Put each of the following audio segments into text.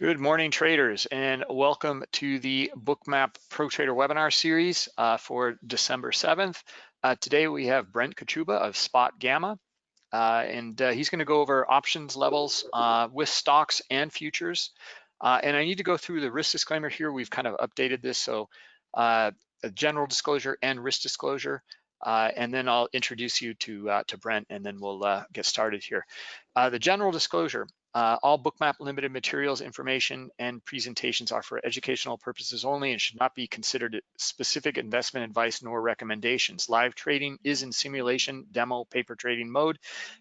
Good morning, traders, and welcome to the Bookmap Pro Trader webinar series uh, for December 7th. Uh, today we have Brent Kochuba of Spot Gamma, uh, and uh, he's going to go over options levels uh, with stocks and futures. Uh, and I need to go through the risk disclaimer here. We've kind of updated this, so a general disclosure and risk disclosure. Uh, and then I'll introduce you to, uh, to Brent and then we'll uh, get started here. the general disclosure, uh, all Bookmap limited materials, information, and presentations are for educational purposes only and should not be considered specific investment advice nor recommendations. Live trading is in simulation, demo, paper trading mode,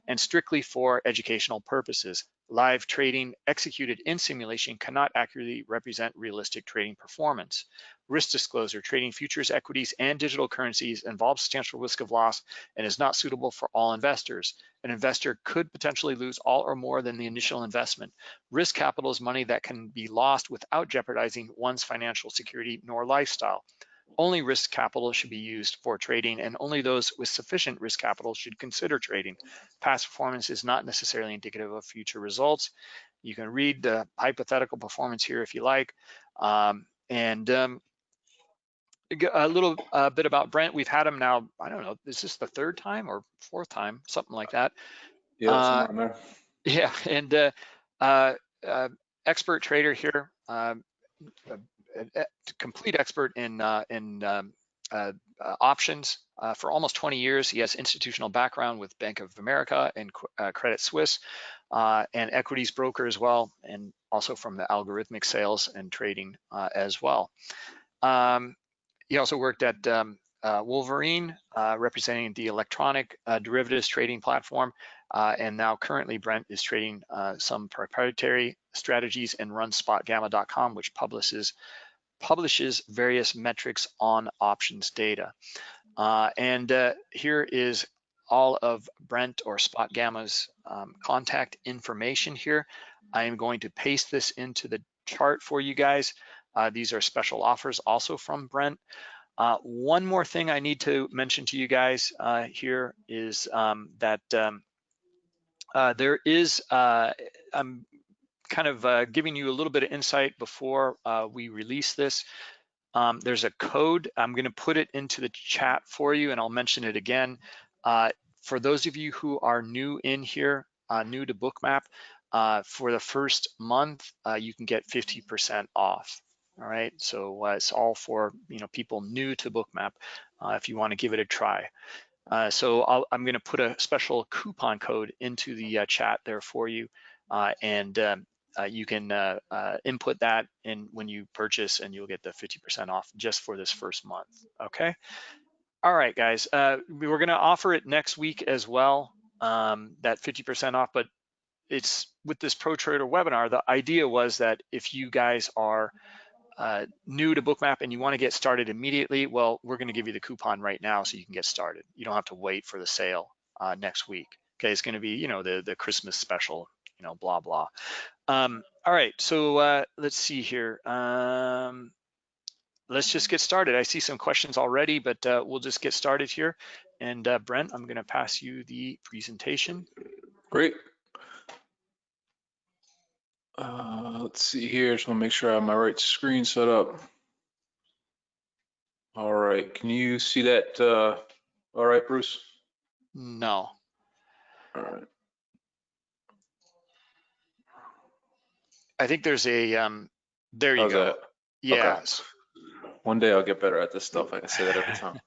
and strictly for educational purposes. Live trading executed in simulation cannot accurately represent realistic trading performance. Risk disclosure, trading futures, equities, and digital currencies involves substantial risk of loss and is not suitable for all investors. An investor could potentially lose all or more than the initial investment. Risk capital is money that can be lost without jeopardizing one's financial security nor lifestyle. Only risk capital should be used for trading and only those with sufficient risk capital should consider trading. Past performance is not necessarily indicative of future results. You can read the hypothetical performance here if you like. Um, and um, a little uh, bit about Brent. We've had him now, I don't know, is this the third time or fourth time, something like that. Yeah, uh, yeah, and uh, uh, uh expert trader here, um, complete expert in uh, in um, options for almost 20 years. He has institutional background with Bank of America and Credit Suisse, and equities broker as well, and also from the algorithmic sales and trading as well. Um, he also worked at um, uh, Wolverine, uh, representing the electronic uh, derivatives trading platform. Uh, and now currently Brent is trading uh, some proprietary strategies and runs spotgamma.com, which publishes publishes various metrics on options data. Uh, and here is all of Brent or Spot Gamma's um, contact information here. I am going to paste this into the chart for you guys. Uh, these are special offers also from Brent. Uh, one more thing I need to mention to you guys uh, here is um, that um, uh, there is, uh, I'm kind of uh, giving you a little bit of insight before we release this. Um, there's a code, I'm gonna put it into the chat for you and I'll mention it again. for those of you who are new in here, new to Bookmap, for the first month, you can get 50% off. All right, so uh, it's all for you know people new to Bookmap uh, if you want to give it a try. Uh, so i am going to put a special coupon code into the uh, chat there for you, uh, and um, uh, you can input that in when you purchase, and you'll get the 50% off just for this first month. Okay. All right, guys. we're going to offer it next week as well. Um, that 50% off, but it's with this Pro Trader webinar. The idea was that if you guys are uh, new to Bookmap and you want to get started immediately, well, we're going to give you the coupon right now so you can get started. You don't have to wait for the sale uh, next week. Okay, it's going to be, you know, the the Christmas special, you know, blah blah. Um, all right, so uh, let's see here. Um, let's just get started. I see some questions already, but uh, we'll just get started here. And uh, Brent, I'm going to pass you the presentation. Great. Uh, let's see here. Just want to make sure I have my right screen set up. All right. Can you see that? Uh, all right, Bruce? No. All right. I think there's a, um, there you How's go. That? Yes. Okay. One day I'll get better at this stuff. I can say that every time.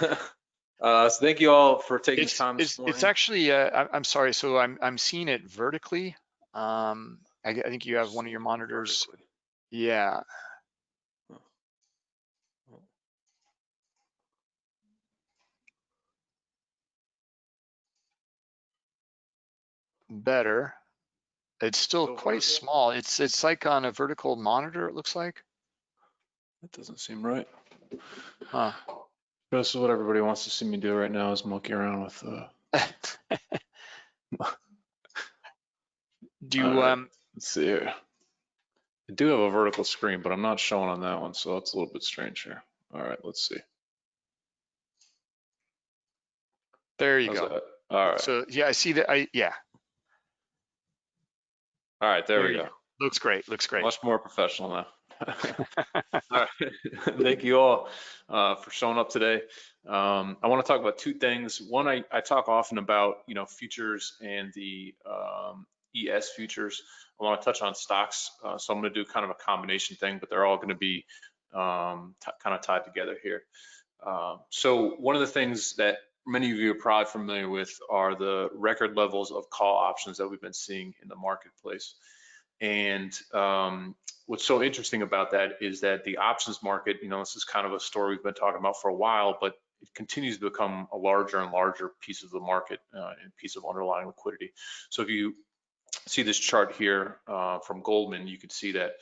uh, so thank you all for taking it's, time it's, it's, actually, uh, I'm sorry. So I'm, I'm seeing it vertically. Um, I, I think you have one of your monitors. Yeah. Better. It's still quite small. It's it's like on a vertical monitor, it looks like. That doesn't seem right. Huh. This is what everybody wants to see me do right now is monkey around with uh Do you um Let's see here. I do have a vertical screen, but I'm not showing on that one, so that's a little bit strange here. All right, let's see. There you How's go. That? All right. So yeah, I see that. I yeah. All right, there, there we go. Looks great, looks great. Much more professional now. all right. Thank you all uh, for showing up today. Um, I want to talk about two things. One, I, I, talk often about, you know, futures and the um, ES futures. I want to touch on stocks. Uh, so I'm going to do kind of a combination thing, but they're all going to be um, kind of tied together here. Uh, so one of the things that many of you are probably familiar with are the record levels of call options that we've been seeing in the marketplace. And um, what's so interesting about that is that the options market, you know, this is kind of a story we've been talking about for a while, but it continues to become a larger and larger piece of the market uh, and piece of underlying liquidity. So if you see this chart here uh, from Goldman, you can see that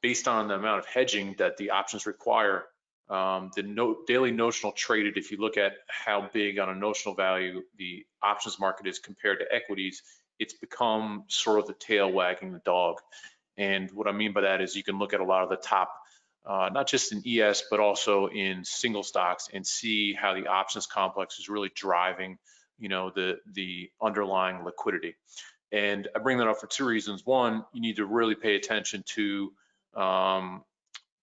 based on the amount of hedging that the options require, um, the no, daily notional traded, if you look at how big on a notional value the options market is compared to equities, it's become sort of the tail wagging the dog. And what I mean by that is you can look at a lot of the top, uh, not just in ES, but also in single stocks and see how the options complex is really driving, you know, the, the underlying liquidity. And I bring that up for two reasons. One, you need to really pay attention to, um,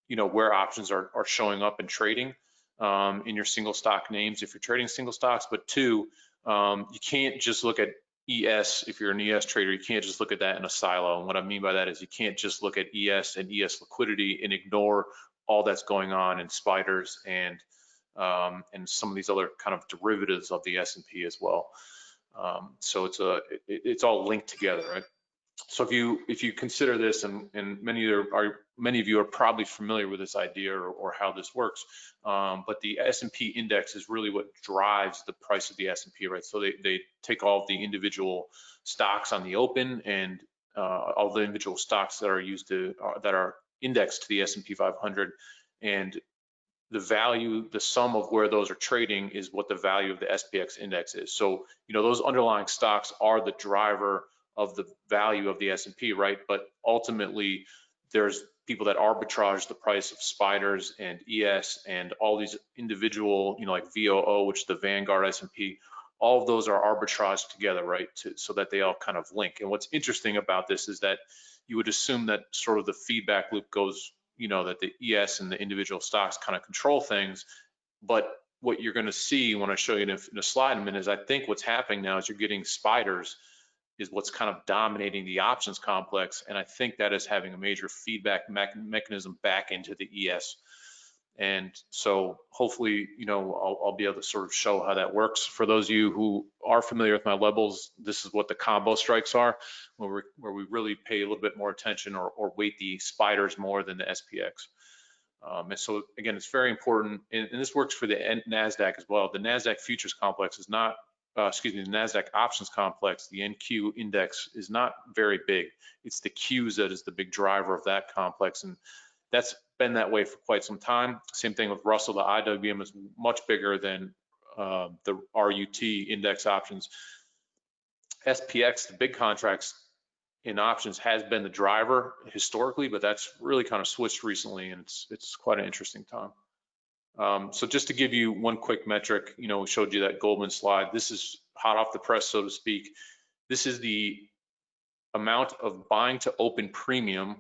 you know, where options are, are showing up and trading um, in your single stock names if you're trading single stocks. But two, um, you can't just look at ES, if you're an ES trader, you can't just look at that in a silo. And what I mean by that is you can't just look at ES and ES liquidity and ignore all that's going on in spiders and um, and some of these other kind of derivatives of the S&P as well. Um, so it's a it, it's all linked together, right? So if you if you consider this, and, and many of are many of you are probably familiar with this idea or, or how this works, um, but the S&P index is really what drives the price of the S&P, right? So they they take all the individual stocks on the open and uh, all the individual stocks that are used to uh, that are indexed to the S&P 500 and the value, the sum of where those are trading is what the value of the SPX index is. So, you know, those underlying stocks are the driver of the value of the S&P, right? But ultimately, there's people that arbitrage the price of spiders and ES and all these individual, you know, like VOO, which is the Vanguard S&P, all of those are arbitraged together, right? To, so that they all kind of link. And what's interesting about this is that you would assume that sort of the feedback loop goes you know, that the ES and the individual stocks kind of control things. But what you're going to see when I show you in a, in a slide in a minute is I think what's happening now is you're getting spiders is what's kind of dominating the options complex. And I think that is having a major feedback me mechanism back into the ES. And so hopefully, you know, I'll, I'll, be able to sort of show how that works. For those of you who are familiar with my levels, this is what the combo strikes are, where, we where we really pay a little bit more attention or, or weight the spiders more than the SPX. Um, and so again, it's very important, and, and, this works for the NASDAQ as well. The NASDAQ futures complex is not, uh, excuse me, the NASDAQ options complex, the NQ index is not very big. It's the Qs that is the big driver of that complex. And that's been that way for quite some time. Same thing with Russell, the IWM is much bigger than uh, the RUT index options. SPX, the big contracts in options has been the driver historically, but that's really kind of switched recently and it's, it's quite an interesting time. Um, so just to give you one quick metric, you know, we showed you that Goldman slide. This is hot off the press, so to speak. This is the amount of buying to open premium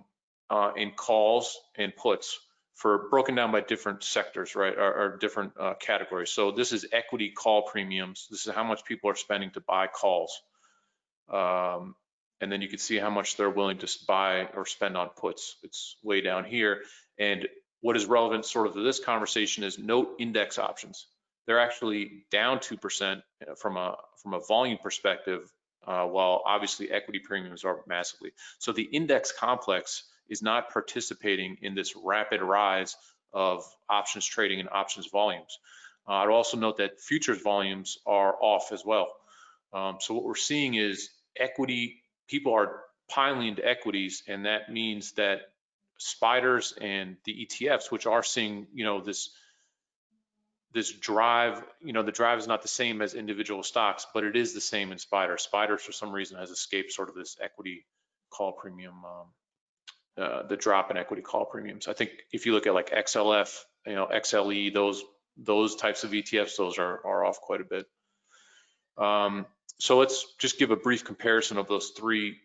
uh, in calls and puts for broken down by different sectors, right, or, or different uh, categories. So this is equity call premiums. This is how much people are spending to buy calls. Um, and then you can see how much they're willing to buy or spend on puts. It's way down here. And what is relevant sort of to this conversation is note index options. They're actually down 2% uh, from a, from a volume perspective, uh, while obviously equity premiums are massively. So the index complex is not participating in this rapid rise of options trading and options volumes. Uh, I'd also note that futures volumes are off as well. Um, so what we're seeing is equity, people are piling into equities, and that means that spiders and the ETFs, which are seeing, you know, this this drive, you know, the drive is not the same as individual stocks, but it is the same in Spider. Spiders, for some reason, has escaped sort of this equity call premium um, uh, the drop in equity call premiums. I think if you look at like XLF, you know, XLE, those those types of ETFs, those are are off quite a bit. Um, so let's just give a brief comparison of those three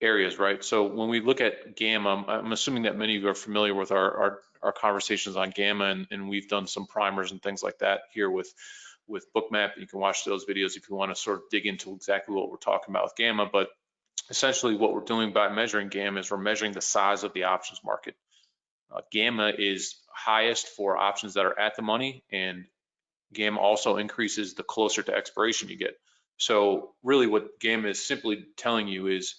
areas, right? So when we look at gamma, I'm assuming that many of you are familiar with our, our, our conversations on gamma and, and we've done some primers and things like that here with, with Bookmap. You can watch those videos if you want to sort of dig into exactly what we're talking about with gamma. But essentially what we're doing by measuring gamma is we're measuring the size of the options market. Uh, gamma is highest for options that are at the money and gamma also increases the closer to expiration you get. So really what gamma is simply telling you is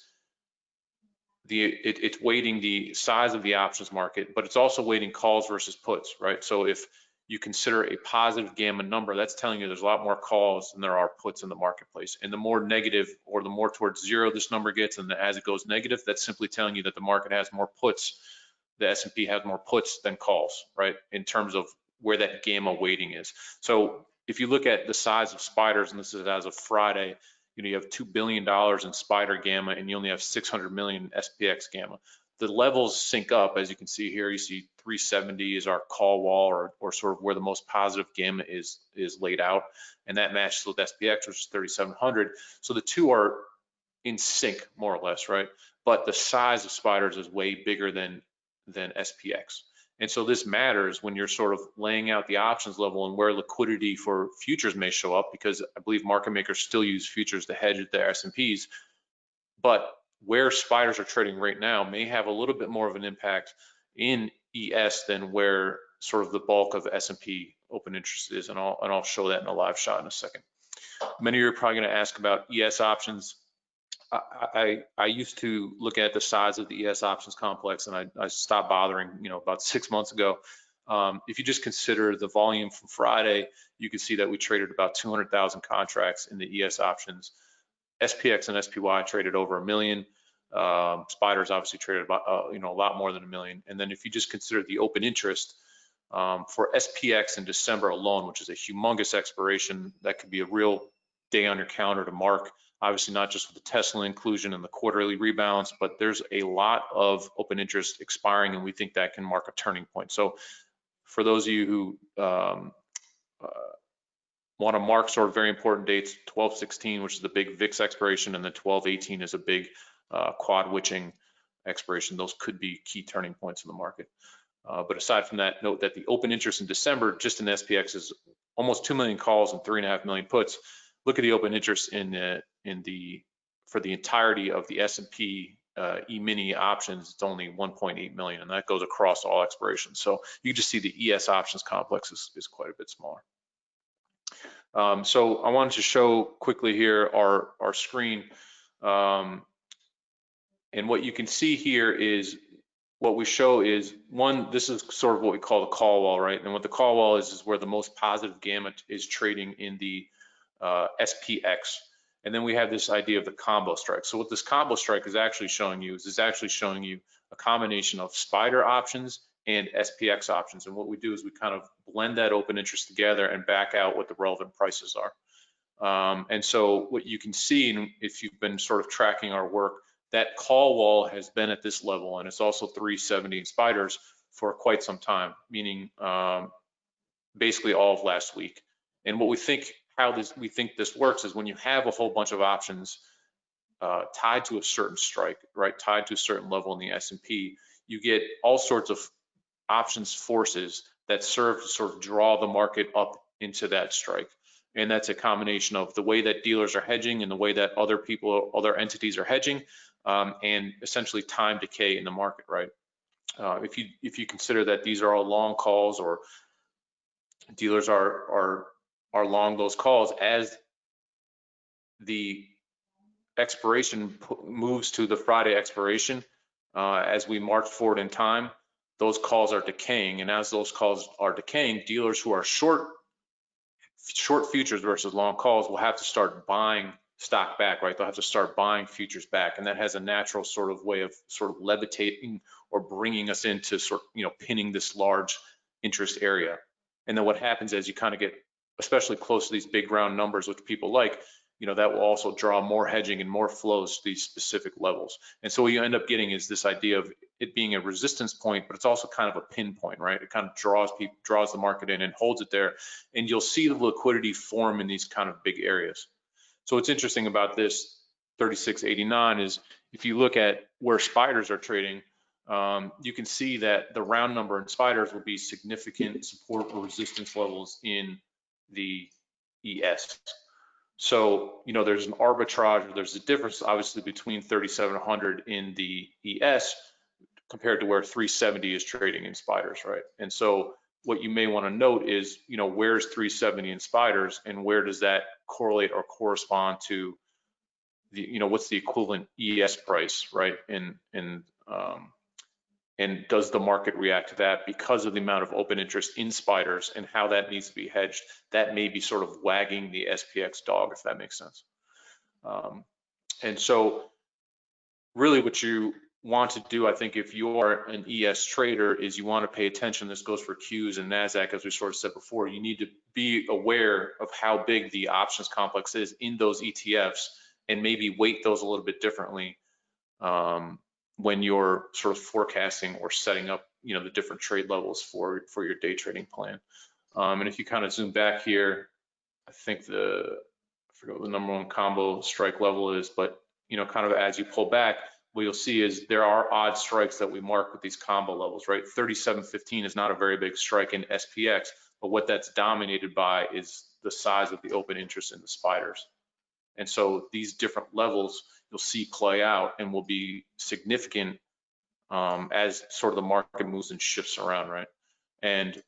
the it, it's weighting the size of the options market, but it's also weighting calls versus puts, right? So if you consider a positive gamma number, that's telling you there's a lot more calls than there are puts in the marketplace. And the more negative or the more towards zero this number gets, and as it goes negative, that's simply telling you that the market has more puts, the S&P has more puts than calls, right? In terms of where that gamma weighting is. So if you look at the size of spiders, and this is as of Friday, you know, you have $2 billion in spider gamma and you only have 600 million SPX gamma. The levels sync up, as you can see here, you see 370 is our call wall or, or sort of where the most positive gamma is, is laid out. And that matches with SPX, which is 3,700. So the two are in sync more or less, right? But the size of spiders is way bigger than, than SPX. And so this matters when you're sort of laying out the options level and where liquidity for futures may show up because I believe market makers still use futures to hedge their S&Ps. But where spiders are trading right now may have a little bit more of an impact in ES than where sort of the bulk of S&P open interest is. And I'll, and I'll show that in a live shot in a second. Many of you are probably going to ask about ES options. I, I, used to look at the size of the ES options complex and I, I stopped bothering, you know, about six months ago. Um, if you just consider the volume from Friday, you can see that we traded about 200,000 contracts in the ES options. SPX and SPY traded over a million. Um, Spiders obviously traded about, uh, you know, a lot more than a million. And then if you just consider the open interest um, for SPX in December alone, which is a humongous expiration, that could be a real day on your calendar to mark obviously not just with the Tesla inclusion and the quarterly rebounds, but there's a lot of open interest expiring and we think that can mark a turning point. So for those of you who um, uh, want to mark sort of very important dates, 1216, which is the big VIX expiration, and then 1218 is a big uh, quad witching expiration. Those could be key turning points in the market. Uh, but aside from that, note that the open interest in December just in SPX is almost 2 million calls and 3.5 million puts look at the open interest in the in the for the entirety of the S&P uh, E-mini options, it's only 1.8 million, and that goes across all expirations. So you just see the ES options complex is, is quite a bit smaller. Um, so I wanted to show quickly here our, our screen. Um, and what you can see here is what we show is one, this is sort of what we call the call wall, right? And what the call wall is, is where the most positive gamma is trading in the uh, SPX. And then we have this idea of the combo strike. So what this combo strike is actually showing you is it's actually showing you a combination of spider options and SPX options. And what we do is we kind of blend that open interest together and back out what the relevant prices are. Um, and so what you can see, if you've been sort of tracking our work, that call wall has been at this level and it's also 370 in spiders for quite some time, meaning um, basically all of last week. And what we think how this we think this works is when you have a whole bunch of options uh, tied to a certain strike, right, tied to a certain level in the S&P, you get all sorts of options forces that serve to sort of draw the market up into that strike. And that's a combination of the way that dealers are hedging and the way that other people, other entities are hedging, um, and essentially time decay in the market, right? Uh, if you if you consider that these are all long calls or dealers are are are long those calls as the expiration moves to the Friday expiration. Uh, as we march forward in time, those calls are decaying, and as those calls are decaying, dealers who are short short futures versus long calls will have to start buying stock back, right? They'll have to start buying futures back, and that has a natural sort of way of sort of levitating or bringing us into sort, you know, pinning this large interest area. And then what happens as you kind of get especially close to these big round numbers, which people like, you know, that will also draw more hedging and more flows to these specific levels. And so what you end up getting is this idea of it being a resistance point, but it's also kind of a pinpoint, right? It kind of draws people, draws the market in and holds it there. And you'll see the liquidity form in these kind of big areas. So what's interesting about this 3689 is if you look at where spiders are trading, um, you can see that the round number in spiders will be significant support or resistance levels in the ES. So, you know, there's an arbitrage, there's a difference obviously between 3700 in the ES compared to where 370 is trading in spiders, right? And so what you may want to note is, you know, where's 370 in spiders and where does that correlate or correspond to the, you know, what's the equivalent ES price, right? In, in, um, and does the market react to that because of the amount of open interest in spiders and how that needs to be hedged? That may be sort of wagging the SPX dog, if that makes sense. Um, and so really what you want to do, I think, if you are an ES trader, is you want to pay attention. This goes for Qs and NASDAQ, as we sort of said before. You need to be aware of how big the options complex is in those ETFs and maybe weight those a little bit differently um, when you're sort of forecasting or setting up, you know, the different trade levels for, for your day trading plan. Um, and if you kind of zoom back here, I think the, I forget what the number one combo strike level is, but, you know, kind of as you pull back, what you'll see is there are odd strikes that we mark with these combo levels, right? 37.15 is not a very big strike in SPX, but what that's dominated by is the size of the open interest in the spiders. And so these different levels you'll see play out and will be significant um, as sort of the market moves and shifts around, right? And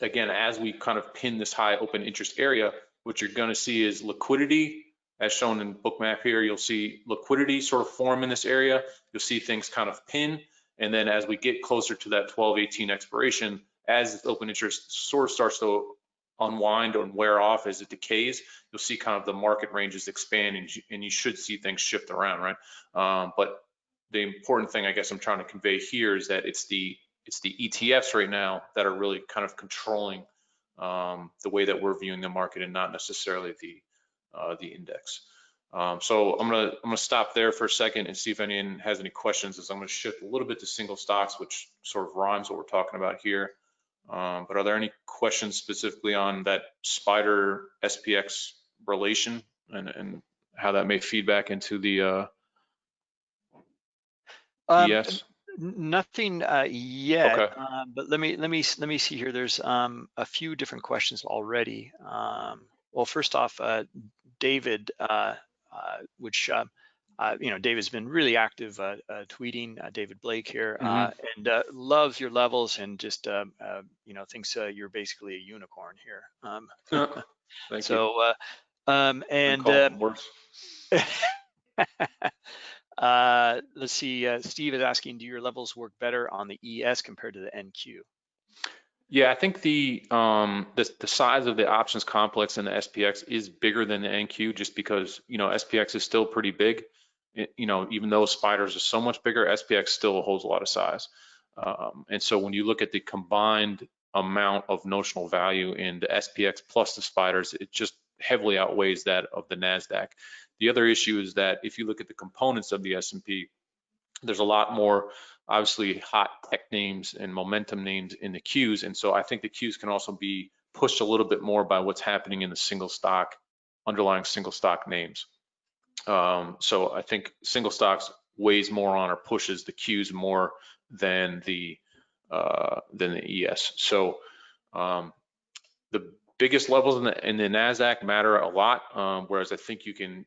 again, as we kind of pin this high open interest area, what you're gonna see is liquidity as shown in bookmap here, you'll see liquidity sort of form in this area. You'll see things kind of pin. And then as we get closer to that 12, 18 expiration, as this open interest sort of starts to unwind and wear off as it decays, you'll see kind of the market ranges expand and you, and you should see things shift around, right? Um, but the important thing I guess I'm trying to convey here is that it's the it's the ETFs right now that are really kind of controlling um, the way that we're viewing the market and not necessarily the uh, the index. Um, so I'm gonna I'm gonna stop there for a second and see if anyone has any questions. As I'm gonna shift a little bit to single stocks, which sort of rhymes what we're talking about here. Um, but are there any questions specifically on that Spider SPX relation and, and how that may feed back into the uh, Um, ES? Nothing uh, yet, Okay. um, but let me let me let me see here. There's um, a few different questions already. Um, well, first off, uh, David, uh, uh, which uh, you know, David's been really active uh, uh, tweeting. Uh, David Blake here, uh, and uh, loves your levels and just uh, uh, you know thinks uh, you're basically a unicorn here. Um, Uh, Thank you. so uh, um, and let's see. Uh, Steve is asking, do your levels work better on the ES compared to the NQ? Yeah, I think the um the the size of the options complex in the SPX is bigger than the NQ just because you know SPX is still pretty big. It- you know, even though spiders are so much bigger, SPX still holds a lot of size. Um, and so when you look at the combined amount of notional value in the SPX plus the spiders, it just heavily outweighs that of the Nasdaq. The other issue is that if you look at the components of the S&P, there's a lot more obviously hot tech names and momentum names in the Qs. And so I think the Qs can also be pushed a little bit more by what's happening in the single stock, underlying single stock names. Um, so I think single stocks weighs more on or pushes the Qs more than the uh, than the ES. So um, the biggest levels in the in the Nasdaq matter a lot, um, whereas I think you can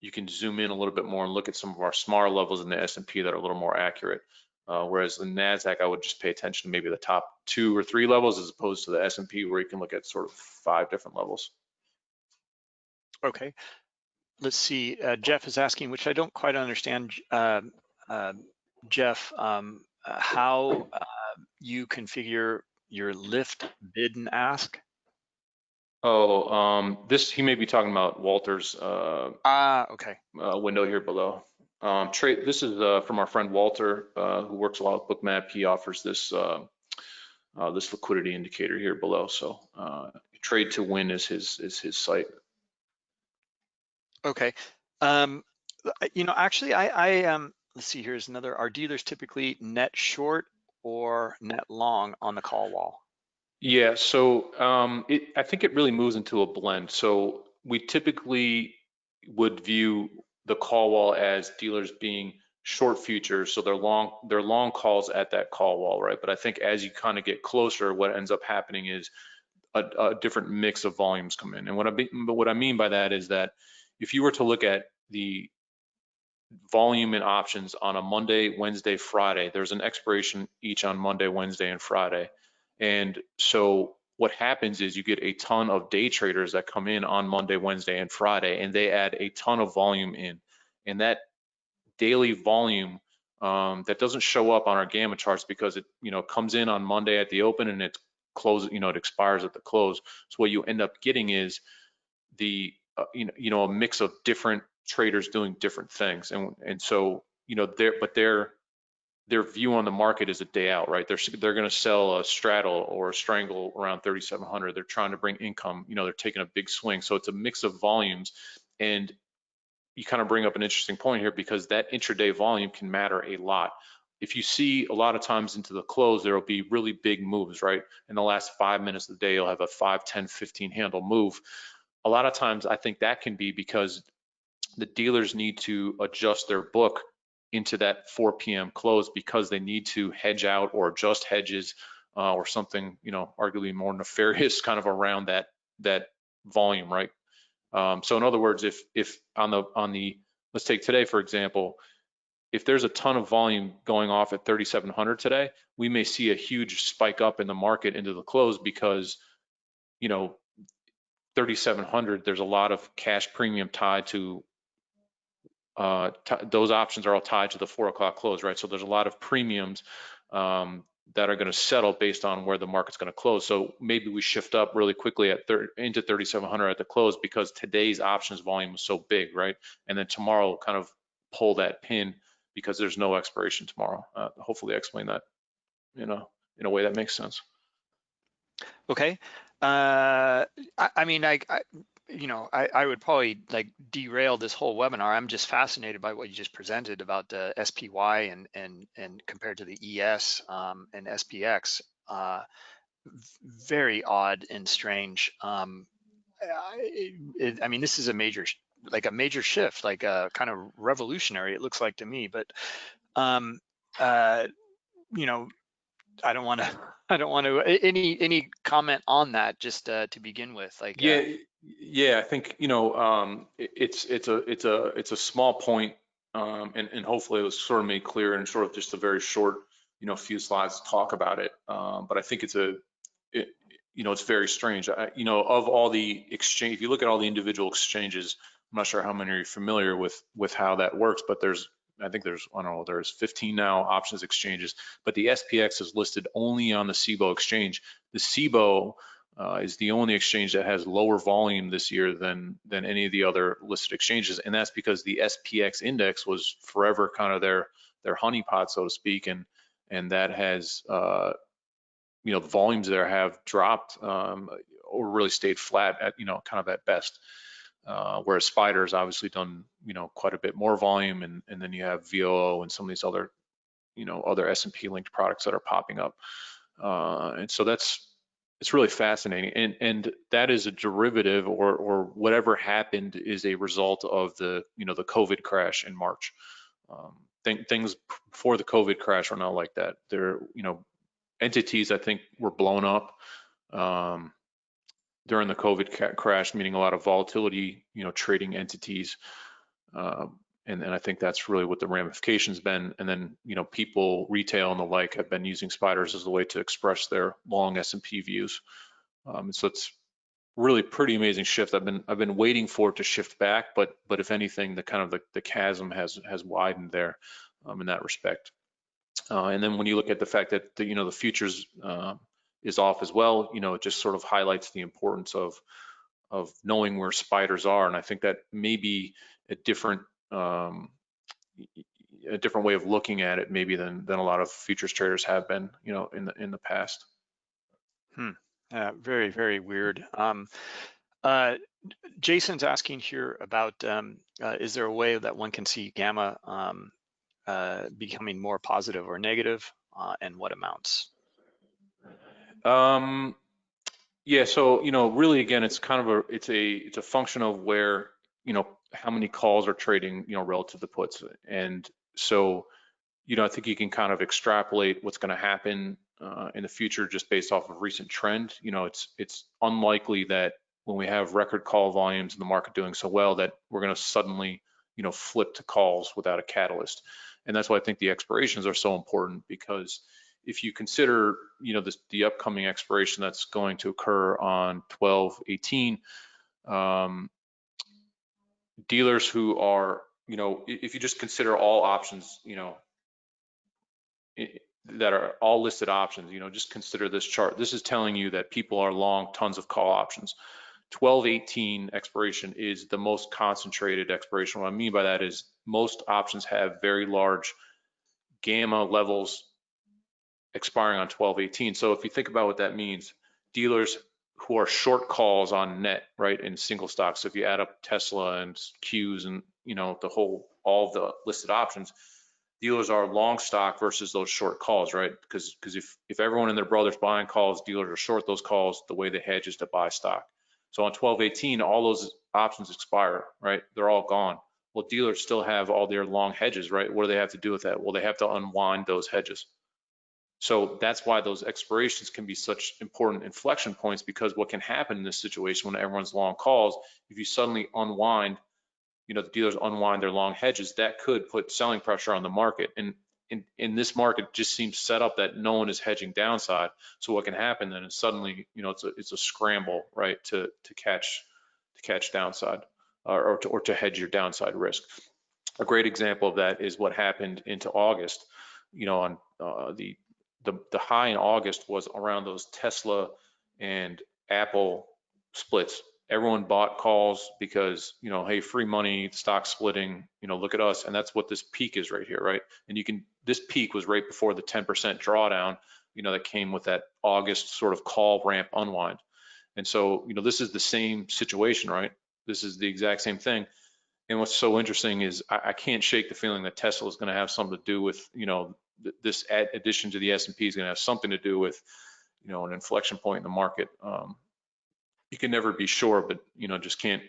you can zoom in a little bit more and look at some of our smaller levels in the S&P that are a little more accurate. Uh, whereas the Nasdaq, I would just pay attention to maybe the top two or three levels as opposed to the S&P where you can look at sort of five different levels. Okay. Let's see. Uh, Jeff is asking, which I don't quite understand, um, um, Jeff, um, uh, how uh, you configure your lift, bid, and ask. Oh, um, this, he may be talking about Walter's uh, Ah, okay. uh, window here below. Um, trade, this is uh, from our friend Walter, uh, who works a lot with Bookmap. He offers this uh, uh, this liquidity indicator here below. So uh, trade to win is his is his site. Okay. Um, you know, actually, I, I um, let's see. Here's another. Are dealers typically net short or net long on the call wall? Yeah, so um, it, I think it really moves into a blend. So we typically would view the call wall as dealers being short futures, so they're long they're long calls at that call wall, right? But I think as you kind of get closer, what ends up happening is a, a different mix of volumes come in. And what I be, but what I mean by that is that if you were to look at the volume and options on a Monday, Wednesday, Friday, there's an expiration each on Monday, Wednesday, and Friday. And so what happens is you get a ton of day traders that come in on Monday, Wednesday, and Friday, and they add a ton of volume in. And that daily volume um, that doesn't show up on our gamma charts because it you know comes in on Monday at the open and it closes you know it expires at the close. So what you end up getting is the uh, you know you know a mix of different traders doing different things. And and so you know their but their their view on the market is a day out right? They're they're going to sell a straddle or a strangle around 3700 they're trying to bring income you know they're taking a big swing. So it's a mix of volumes. And you kind of bring up an interesting point here because that intraday volume can matter a lot. If you see a lot of times into the close there will be really big moves right? In the last five minutes of the day you'll have a 5 10 15 handle move a lot of times i think that can be because the dealers need to adjust their book into that 4 p.m. close because they need to hedge out or adjust hedges uh, or something, you know, arguably more nefarious kind of around that that volume, right? Um, so in other words, if if on the on the let's take today for example, if there's a ton of volume going off at 3,700 today, we may see a huge spike up in the market into the close because, you know, 3,700, there's a lot of cash premium tied to uh, those options are all tied to the four o'clock close, right? So there's a lot of premiums um, that are going to settle based on where the market's going to close. So maybe we shift up really quickly at into 3,700 at the close because today's options volume was so big, right? And then tomorrow kind of pull that pin because there's no expiration tomorrow. Uh, hopefully, I explain that, you know, in a way that makes sense. Okay. Uh, I, I mean, I, I you know, I, I would probably like derail this whole webinar. I'm just fascinated by what you just presented about the SPY and and and compared to the ES um, and SPX. Uh, very odd and strange. Um, I, it, I mean, this is a major, like a major shift, like a kind of revolutionary. It looks like to me, but um, uh, you know, I don't want to. I don't want to. Any any comment on that, just uh, to begin with, like yeah, uh, yeah. I think you know, um, it, it's it's a it's a it's a small point, um, and and hopefully it was sort of made clear in sort of just a very short, you know, few slides to talk about it. Um, but I think it's a, it, you know, it's very strange. I, you know, of all the exchange, if you look at all the individual exchanges, I'm not sure how many are familiar with with how that works, but there's I think there's, I don't know, there's 15 now options exchanges, but the SPX is listed only on the CBOE exchange. The CBOE uh, is the only exchange that has lower volume this year than than any of the other listed exchanges, and that's because the SPX index was forever kind of their their honeypot, so to speak, and and that has uh, you know the volumes there have dropped um, or really stayed flat at you know kind of at best. Uh, whereas Spider's obviously done, you know, quite a bit more volume, and, and then you have VOO and some of these other, you know, other S&P linked products that are popping up. Uh, and so that's it's really fascinating, and and that is a derivative or or whatever happened is a result of the you know the COVID crash in March. Um, th things before the COVID crash were not like that. There, you know, entities I think were blown up. Um, during the COVID crash, meaning a lot of volatility, you know, trading entities. Uh, and, and I think that's really what the ramifications been. And then, you know, people, retail and the like have been using spiders as a way to express their long S&P views. Um, so it's really pretty amazing shift. I've been I've been waiting for it to shift back, but but if anything, the kind of the, the chasm has has widened there um, in that respect. Uh, and then when you look at the fact that the, you know the futures uh, is off as well, you know, it just sort of highlights the importance of of knowing where spiders are. And I think that may be a different um, a different way of looking at it maybe than than a lot of futures traders have been, you know, in the in the past. Hmm. Uh, very very weird. Um, uh, Jason's asking here about um, uh, is there a way that one can see gamma um, uh, becoming more positive or negative, uh, and what amounts? Um, yeah, so you know, really, again, it's kind of a it's a it's a function of where you know, how many calls are trading, you know, relative to the puts. And so, you know, I think you can kind of extrapolate what's going to happen uh, in the future just based off of recent trend. You know, it's it's unlikely that when we have record call volumes in the market doing so well that we're going to suddenly, you know, flip to calls without a catalyst. And that's why I think the expirations are so important because if you consider, you know, this, the upcoming expiration that's going to occur on 12, 18, um, dealers who are, you know, if you just consider all options, you know, that are all listed options, you know, just consider this chart. This is telling you that people are long tons of call options. 1218 expiration is the most concentrated expiration. What I mean by that is most options have very large gamma levels expiring on 1218. So if you think about what that means, dealers who are short calls on net, right, in single stocks. So if you add up Tesla and Qs and you know the whole all the listed options, dealers are long stock versus those short calls, right? Because because if if everyone and their brothers buying calls, dealers are short those calls. The way they hedge is to buy stock. So on 1218, all those options expire, right? They're all gone. Well, dealers still have all their long hedges, right? What do they have to do with that? Well, they have to unwind those hedges. So that's why those expirations can be such important inflection points because what can happen in this situation when everyone's long calls, if you suddenly unwind, you know, the dealers unwind their long hedges, that could put selling pressure on the market. And in, in this market just seems set up that no one is hedging downside. So what can happen then is suddenly, you know, it's a, it's a scramble, right, to, to catch to catch downside or, or, to, or to hedge your downside risk. A great example of that is what happened into August, you know, on uh, the the, the high in August was around those Tesla and Apple splits. Everyone bought calls because, you know, hey, free money, stock splitting, you know, look at us. And that's what this peak is right here, right? And you can, this peak was right before the 10% drawdown, you know, that came with that August sort of call ramp unwind. And so, you know, this is the same situation, right? This is the exact same thing. And what's so interesting is I, I can't shake the feeling that Tesla is going to have something to do with, you know, this addition to the S&P is going to have something to do with, you know, an inflection point in the market. Um, you can never be sure, but you know, just can't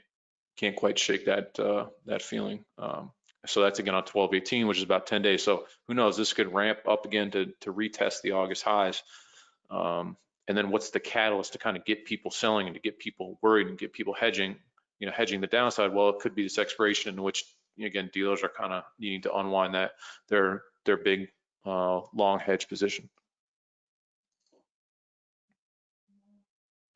can't quite shake that uh, that feeling. Um, so that's again on 1218, which is about 10 days. So who knows? This could ramp up again to to retest the August highs. Um, and then what's the catalyst to kind of get people selling and to get people worried and get people hedging? You know, hedging the downside. Well, it could be this expiration in which again dealers are kind of needing to unwind that their their big uh, long hedge position.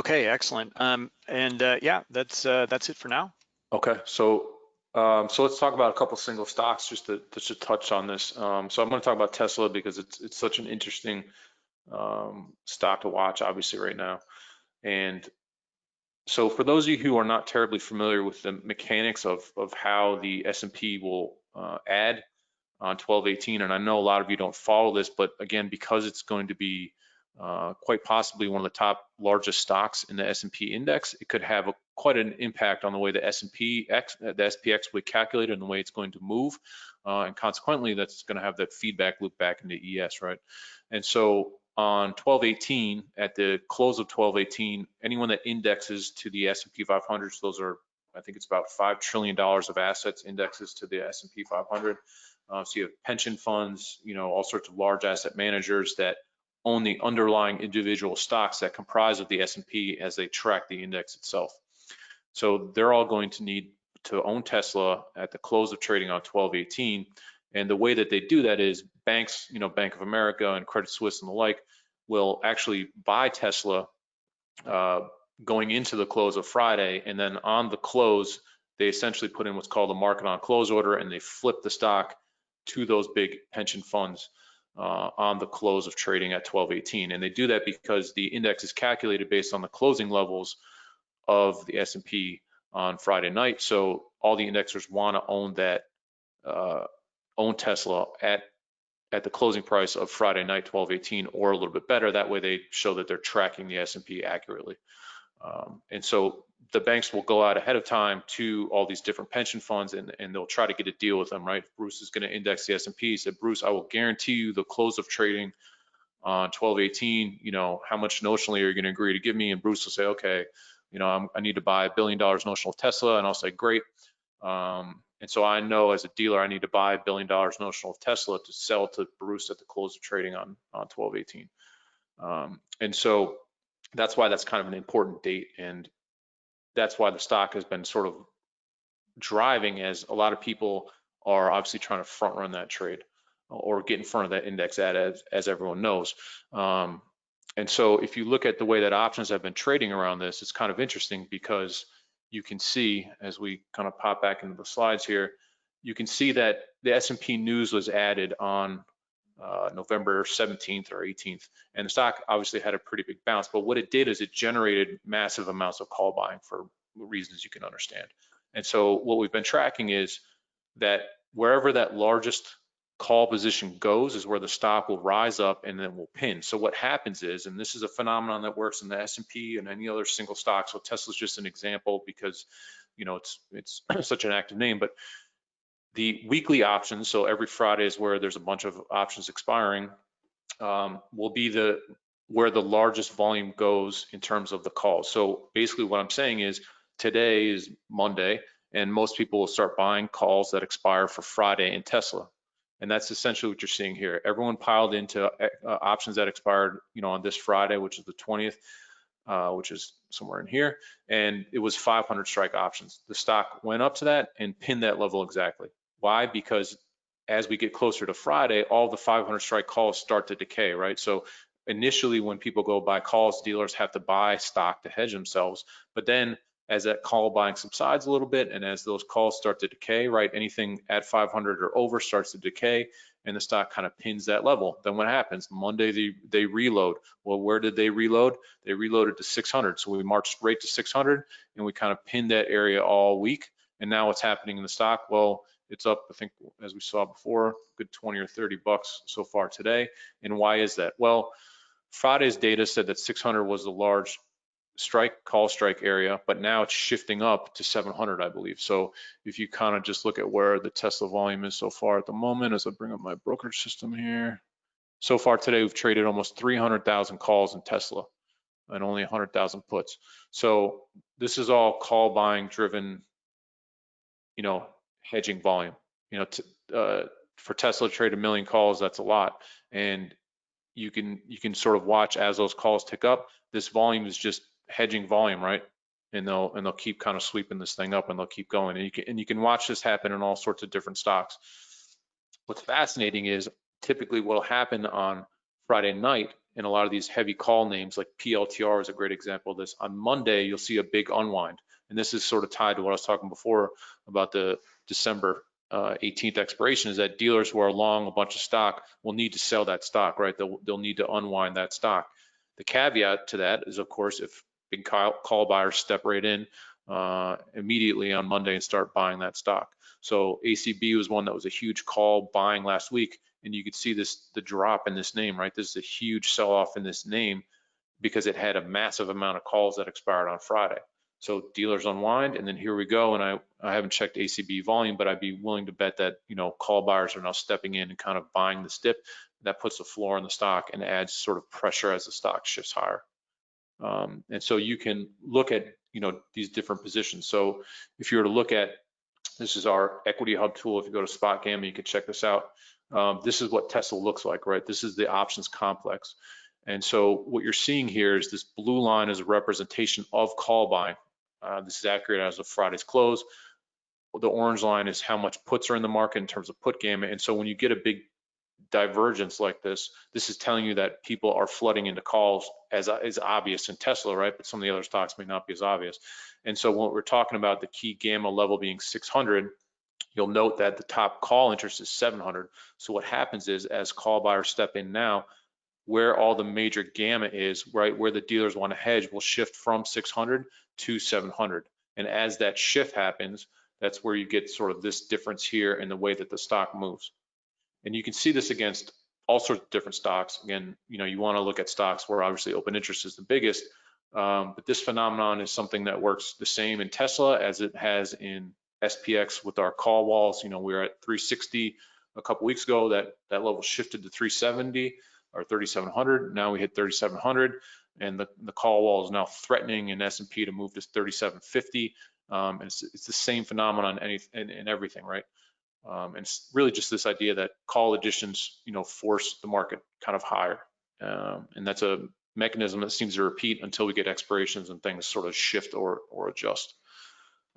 Okay, excellent. Um, and uh, yeah, that's uh, that's it for now. Okay, so um, so let's talk about a couple single stocks just to just to touch on this. Um, so I'm going to talk about Tesla because it's it's such an interesting um, stock to watch, obviously right now. And so for those of you who are not terribly familiar with the mechanics of of how the S&P will uh, add on 1218. And I know a lot of you don't follow this, but again, because it's going to be uh, quite possibly one of the top largest stocks in the S&P index, it could have a, quite an impact on the way the S&P X, the SPX will be calculated and the way it's going to move. Uh, and consequently, that's going to have that feedback loop back into ES, right? And so on 1218, at the close of 1218, anyone that indexes to the S&P 500, so those are, I think it's about $5 trillion of assets indexes to the S&P 500, uh, so you have pension funds, you know, all sorts of large asset managers that own the underlying individual stocks that comprise of the S&P as they track the index itself. So they're all going to need to own Tesla at the close of trading on 1218. And the way that they do that is banks, you know, Bank of America and Credit Suisse and the like will actually buy Tesla uh, going into the close of Friday. And then on the close, they essentially put in what's called a market on close order and they flip the stock to those big pension funds uh, on the close of trading at 1218. And they do that because the index is calculated based on the closing levels of the S&P on Friday night. So all the indexers want to own that, uh, own Tesla at at the closing price of Friday night 1218 or a little bit better. That way they show that they're tracking the S&P accurately. Um, and so the banks will go out ahead of time to all these different pension funds and, and they'll try to get a deal with them, right? Bruce is going to index the S&P. He said, Bruce, I will guarantee you the close of trading on 1218, you know, how much notionally are you going to agree to give me? And Bruce will say, okay, you know, I'm, i need to buy a billion dollars notional Tesla. And I'll say, great. Um, and so I know as a dealer, I need to buy a billion dollars notional of Tesla to sell to Bruce at the close of trading on, on 1218. Um, and so that's why that's kind of an important date. And that's why the stock has been sort of driving as a lot of people are obviously trying to front run that trade or get in front of that index ad as, as everyone knows. Um, and so if you look at the way that options have been trading around this, it's kind of interesting because you can see as we kind of pop back into the slides here, you can see that the S&P news was added on uh, November 17th or 18th, and the stock obviously had a pretty big bounce. But what it did is it generated massive amounts of call buying for reasons you can understand. And so what we've been tracking is that wherever that largest call position goes is where the stock will rise up and then will pin. So what happens is, and this is a phenomenon that works in the S&P and any other single stock. So Tesla's just an example because, you know, it's it's such an active name, but the weekly options, so every Friday is where there's a bunch of options expiring, um, will be the where the largest volume goes in terms of the calls. So basically what I'm saying is today is Monday and most people will start buying calls that expire for Friday in Tesla. And that's essentially what you're seeing here. Everyone piled into uh, options that expired, you know, on this Friday, which is the 20th, uh, which is somewhere in here. And it was 500 strike options. The stock went up to that and pinned that level exactly. Why? Because as we get closer to Friday, all the 500 strike calls start to decay, right? So initially when people go buy calls, dealers have to buy stock to hedge themselves. But then as that call buying subsides a little bit and as those calls start to decay, right, anything at 500 or over starts to decay and the stock kind of pins that level. Then what happens? Monday they, they reload. Well, where did they reload? They reloaded to 600. So we marched right to 600 and we kind of pinned that area all week. And now what's happening in the stock? Well, it's up, I think, as we saw before, good 20 or 30 bucks so far today. And why is that? Well, Friday's data said that 600 was the large strike call strike area, but now it's shifting up to 700, I believe. So if you kind of just look at where the Tesla volume is so far at the moment, as I bring up my brokerage system here, so far today we've traded almost 300,000 calls in Tesla and only 100,000 puts. So this is all call buying driven, you know, hedging volume. You know, to, uh, for Tesla to trade a million calls, that's a lot. And you can you can sort of watch as those calls tick up. This volume is just hedging volume, right? And they'll and they'll keep kind of sweeping this thing up and they'll keep going. And you can and you can watch this happen in all sorts of different stocks. What's fascinating is typically what'll happen on Friday night in a lot of these heavy call names like PLTR is a great example of this. On Monday, you'll see a big unwind. And this is sort of tied to what I was talking before about the December uh, 18th expiration is that dealers who are long a bunch of stock will need to sell that stock, right? They'll, they'll need to unwind that stock. The caveat to that is, of course, if big call, buyers step right in uh, immediately on Monday and start buying that stock. So ACB was one that was a huge call buying last week, and you could see this the drop in this name, right? This is a huge sell-off in this name because it had a massive amount of calls that expired on Friday. So dealers unwind, and then here we go. And I, I haven't checked ACB volume, but I'd be willing to bet that you know call buyers are now stepping in and kind of buying this dip. That puts a floor on the stock and adds sort of pressure as the stock shifts higher. Um, and so you can look at you know these different positions. So if you were to look at this is our equity hub tool. If you go to SpotGamma, you can check this out. Um, this is what Tesla looks like, right? This is the options complex. And so what you're seeing here is this blue line is a representation of call buying. Uh, this is accurate as of Friday's close. The orange line is how much puts are in the market in terms of put gamma. And so when you get a big divergence like this, this is telling you that people are flooding into calls as is obvious in Tesla, right? But some of the other stocks may not be as obvious. And so when we're talking about the key gamma level being 600, you'll note that the top call interest is 700. So what happens is as call buyers step in now, where all the major gamma is, right, where the dealers want to hedge will shift from 600 to 700. And as that shift happens, that's where you get sort of this difference here in the way that the stock moves. And you can see this against all sorts of different stocks. Again, you know, you want to look at stocks where obviously open interest is the biggest, um, but this phenomenon is something that works the same in Tesla as it has in SPX with our call walls. You know, we were at 360 a couple weeks ago. That that level shifted to 370 or 3700. Now we hit 3700, and the the call wall is now threatening in S&P to move to 3750. Um, and it's, it's the same phenomenon in, any, in, in everything, right? Um, and it's really just this idea that call additions, you know, force the market kind of higher. Um, and that's a mechanism that seems to repeat until we get expirations and things sort of shift or, or adjust.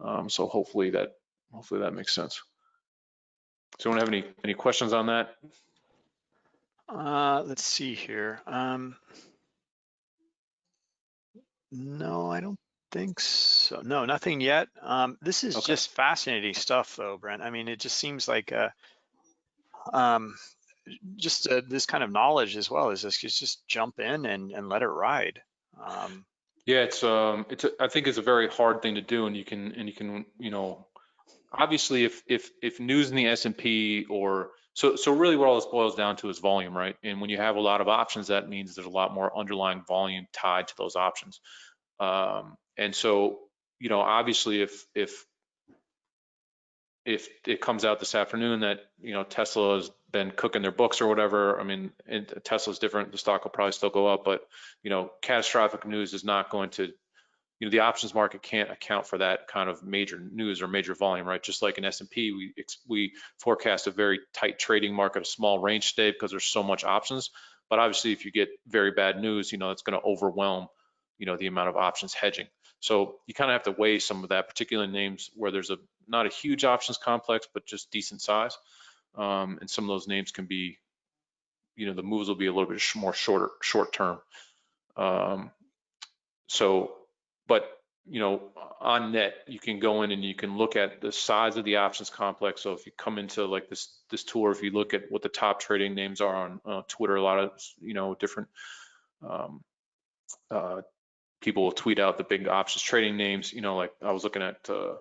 Um, so hopefully that, hopefully that makes sense. So anyone have any, any questions on that? Uh, let's see here. No, I don't think so. No, nothing yet. Um, this is Okay. just fascinating stuff though, Brent. I mean, it just seems like, uh, um, just uh, this kind of knowledge as well is just, is just jump in and, and let it ride. Um, Yeah, it's um, it's a, I think it's a very hard thing to do, and you can and you can you know, obviously if if if news in the S and P or so so really what all this boils down to is volume, right? And when you have a lot of options, that means there's a lot more underlying volume tied to those options. Um, and so you know, obviously if if if it comes out this afternoon that you know Tesla has been cooking their books or whatever, I mean, Tesla's different. The stock will probably still go up, but you know, catastrophic news is not going to, you know, the options market can't account for that kind of major news or major volume, right? Just like in S&P, we we forecast a very tight trading market, a small range today because there's so much options. But obviously, if you get very bad news, you know, it's going to overwhelm, you know, the amount of options hedging. So you kind of have to weigh some of that, particularly names where there's a not a huge options complex, but just decent size. Um, and some of those names can be, you know, the moves will be a little bit more shorter, short term. Um, so, but you know, on net, you can go in and you can look at the size of the options complex. So if you come into like this this tour, if you look at what the top trading names are on uh, Twitter, a lot of you know different um, uh, people will tweet out the big options trading names. You know, like I was looking at. Uh,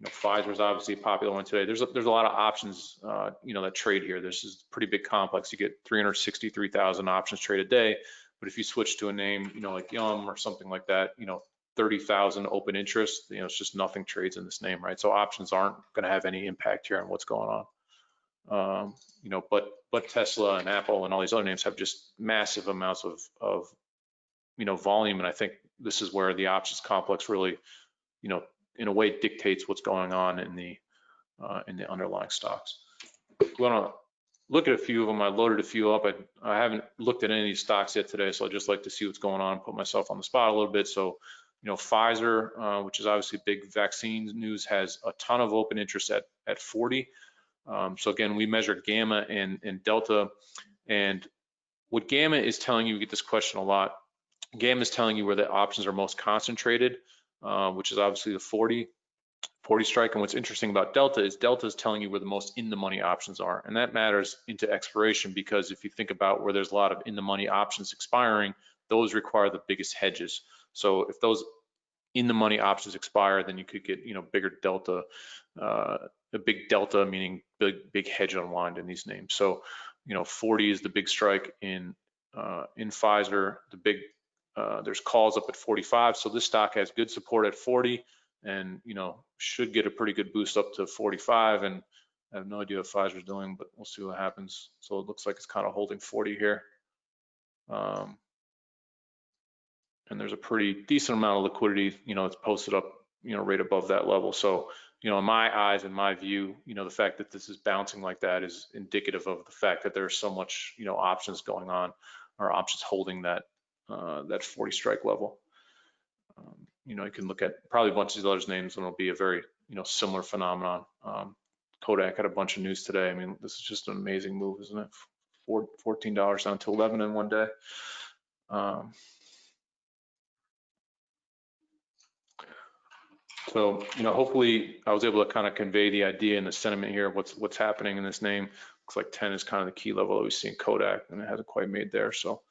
you know, Pfizer's obviously a popular one today. There's a, there's a lot of options, uh, you know, that trade here. This is pretty big complex. You get 363,000 options trade a day. But if you switch to a name, you know, like Yum or something like that, you know, 30,000 open interest, you know, it's just nothing trades in this name, right? So options aren't going to have any impact here on what's going on. Um, you know, but but Tesla and Apple and all these other names have just massive amounts of of you know volume, and I think this is where the options complex really, you know, in a way dictates what's going on in the uh, in the underlying stocks. We want to look at a few of them. I loaded a few up. I, I haven't looked at any of these stocks yet today, so I'd just like to see what's going on, and put myself on the spot a little bit. So, you know, Pfizer, uh, which is obviously big vaccine news, has a ton of open interest at at 40. Um, so again, we measure gamma and, and delta, and what gamma is telling you, we get this question a lot. Gamma is telling you where the options are most concentrated uh, which is obviously the 40, 40 strike. And what's interesting about Delta is Delta is telling you where the most in the money options are. And that matters into expiration because if you think about where there's a lot of in the money options expiring, those require the biggest hedges. So if those in the money options expire, then you could get, you know, bigger Delta, uh, a big Delta, meaning big, big hedge unwind in these names. So, you know, 40 is the big strike in, uh, in Pfizer, the big uh, there's calls up at 45, so this stock has good support at 40, and you know should get a pretty good boost up to 45. And I have no idea what Pfizer's doing, but we'll see what happens. So it looks like it's kind of holding 40 here. Um, and there's a pretty decent amount of liquidity. You know, it's posted up, you know, right above that level. So you know, in my eyes, in my view, you know, the fact that this is bouncing like that is indicative of the fact that there's so much, you know, options going on or options holding that uh, that 40 strike level. Um, you know, you can look at probably a bunch of these other names and it'll be a very, you know, similar phenomenon. Um, Kodak had a bunch of news today. I mean, this is just an amazing move, isn't it? Four, $14 down to 11 in one day. Um, so, you know, hopefully I was able to kind of convey the idea and the sentiment here of what's what's happening in this name. Looks like 10 is kind of the key level that we see in Kodak and it hasn't quite made there. So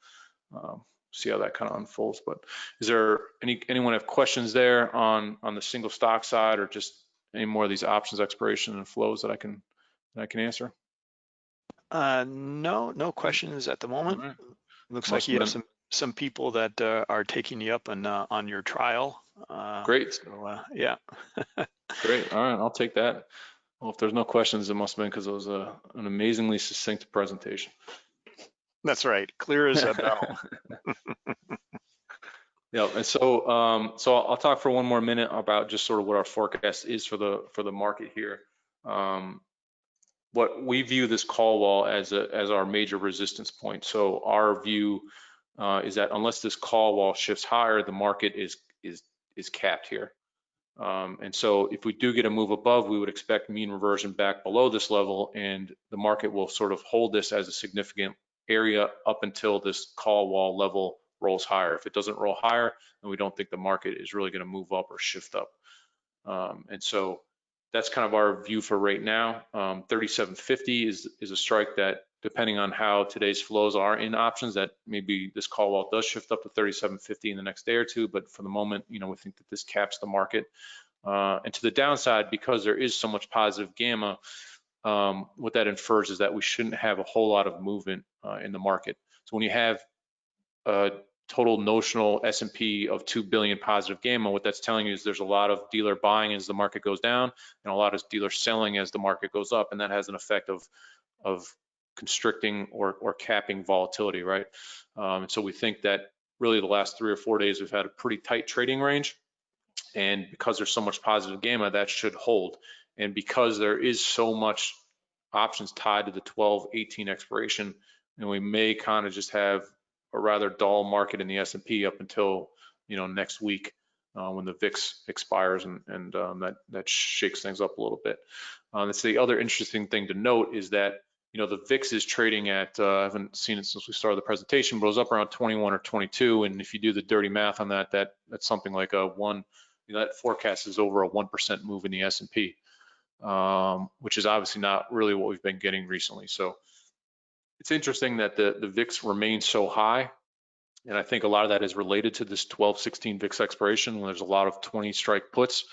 um, see how that kind of unfolds. But is there any anyone have questions there on on the single stock side or just any more of these options expiration and flows that I can that I can answer? uh, no, no questions at the moment. right. Looks Must like you have some, some people that uh, are taking you up on, uh, on your trial. Uh, Great, So, uh, yeah. great. All right, I'll take that. Well, if there's no questions, it must have been because it was a, an amazingly succinct presentation. That's right. Clear as a bell. Yeah, and so um, so I'll, I'll talk for one more minute about just sort of what our forecast is for the for the market here. Um, what we view this call wall as a as our major resistance point. So our view uh, is that unless this call wall shifts higher, the market is is is capped here. Um, and so if we do get a move above, we would expect mean reversion back below this level, and the market will sort of hold this as a significant area up until this call wall level rolls higher. If it doesn't roll higher, then we don't think the market is really going to move up or shift up. Um, and so that's kind of our view for right now. Um, 3750 is is a strike that, depending on how today's flows are in options, that maybe this call wall does shift up to 3750 in the next day or two. But for the moment, you know, we think that this caps the market. Uh, and to the downside, because there is so much positive gamma, um, what that infers is that we shouldn't have a whole lot of movement uh, in the market. So when you have a total notional S&P of 2 billion positive gamma, what that's telling you is there's a lot of dealer buying as the market goes down and a lot of dealer selling as the market goes up. And that has an effect of, of constricting or, or capping volatility, right? Um, and so we think that really the last three or four days, we've had a pretty tight trading range. And because there's so much positive gamma, that should hold. And because there is so much options tied to the 12, 18 expiration, and we may kind of just have a rather dull market in the S&P up until you know next week uh, when the VIX expires and, and um, that that shakes things up a little bit. That's the other interesting thing to note is that you know the VIX is trading at uh, I haven't seen it since we started the presentation, but it was up around 21 or 22, and if you do the dirty math on that, that that's something like a one. You know, that forecast is over a one percent move in the S&P, um, which is obviously not really what we've been getting recently. So it's interesting that the, the VIX remains so high. And I think a lot of that is related to this 12-16 VIX expiration when there's a lot of 20 strike puts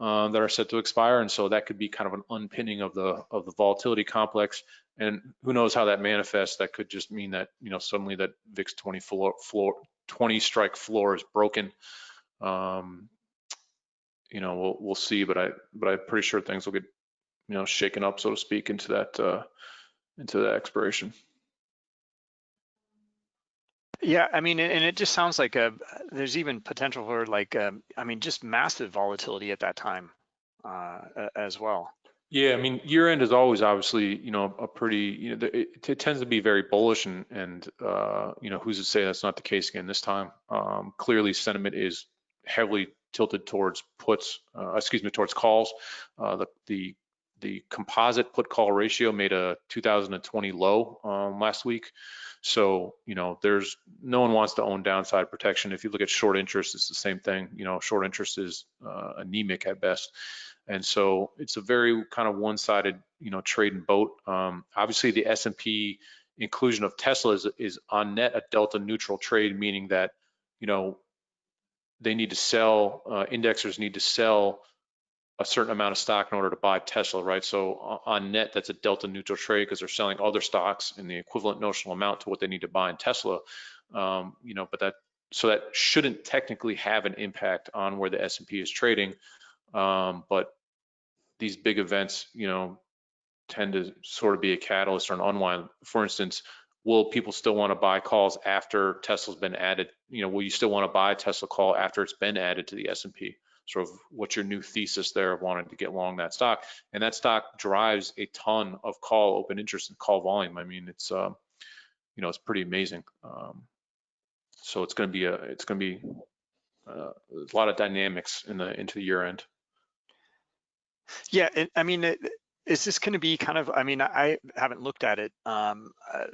uh, that are set to expire. And so that could be kind of an unpinning of the of the volatility complex. And who knows how that manifests. That could just mean that, you know, suddenly that VIX 20 floor, floor 20 strike floor is broken. Um, you know, we'll we'll see, but I but I'm pretty sure things will get, you know, shaken up, so to speak, into that uh, into that expiration. Yeah, I mean, and it just sounds like a, there's even potential for like, um, I mean, just massive volatility at that time uh, as well. Yeah, I mean, year end is always obviously, you know, a pretty, you know, it, it tends to be very bullish and, and uh, you know, who's to say that's not the case again this time? Um, clearly, sentiment is heavily tilted towards puts, uh, excuse me, towards calls. Uh, the, the the composite put call ratio made a 2020 low um, last week. So, you know, there's no one wants to own downside protection. If you look at short interest, it's the same thing. You know, short interest is uh, anemic at best. And so it's a very kind of one-sided, you know, trade and boat. Um, obviously, the S&P inclusion of Tesla is, is on net a delta neutral trade, meaning that, you know, they need to sell, uh, indexers need to sell a certain amount of stock in order to buy Tesla, right? So on net, that's a delta neutral trade because they're selling other stocks in the equivalent notional amount to what they need to buy in Tesla. Um, you know, but that so that shouldn't technically have an impact on where the S&P is trading. Um, but these big events, you know, tend to sort of be a catalyst or an unwind. For instance, will people still want to buy calls after Tesla's been added? You know, will you still want to buy a Tesla call after it's been added to the S&P? sort of what's your new thesis there of wanting to get long that stock. And that stock drives a ton of call open interest and call volume. I mean, it's, um, you know, it's pretty amazing. Um, so it's going to be a, it's going to be uh, a lot of dynamics in the into the year end. Yeah, it, I mean, it, is this going to be kind of? I mean, I haven't looked at it, um, uh,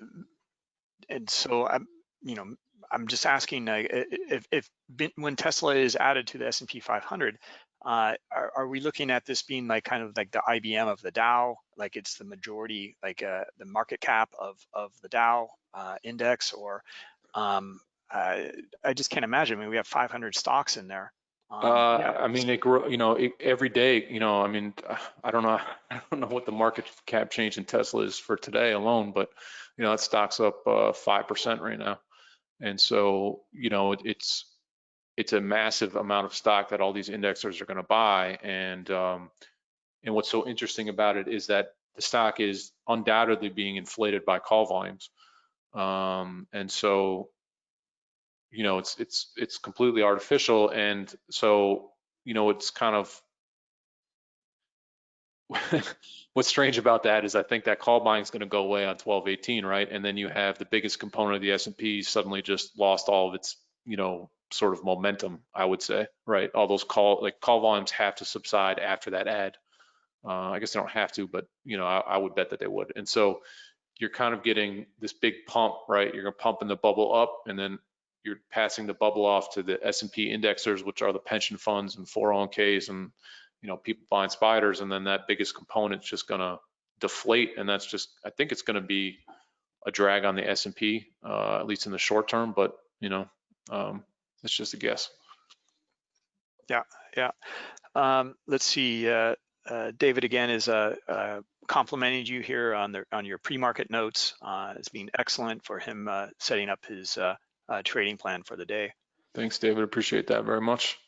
and so I'm, you know, I'm just asking uh, if, if when Tesla is added to the S&P 500, uh, are, are, we looking at this being like kind of like the IBM of the Dow, like it's the majority, like uh, the market cap of of the Dow uh, index, or um, I just can't imagine. I mean, we have 500 stocks in there. Um, uh, yeah. I mean, it grow, you know, it, every day, you know, I mean, I don't know, I don't know what the market cap change in Tesla is for today alone, but you know, that stocks up uh, five uh, percent right now. And so, you know, it's it's a massive amount of stock that all these indexers are going to buy. And um, and what's so interesting about it is that the stock is undoubtedly being inflated by call volumes. Um, and so, you know, it's it's it's completely artificial, and so you know, it's kind of what's strange about that is I think that call buying is going to go away on 1218, right? And then you have the biggest component of the S&P suddenly just lost all of its, you know, sort of momentum, I would say, right? All those call like call volumes have to subside after that ad. Uh, I guess they don't have to, but you know, I, I would bet that they would. And so you're kind of getting this big pump, right? You're pumping the bubble up, and then you're passing the bubble off to the S&P indexers, which are the pension funds and 401ks and you know people buying spiders, and then that biggest component's just going to deflate, and that's just I think it's going to be a drag on the S&P uh, at least in the short term, but you know um, it's just a guess. Yeah, yeah. Um, let's see. Uh, uh, David again is uh, uh, complimenting you here on the on your pre-market notes. Uh, it's been excellent for him uh, setting up his uh, trading plan for the day. Thanks, David. Appreciate that very much.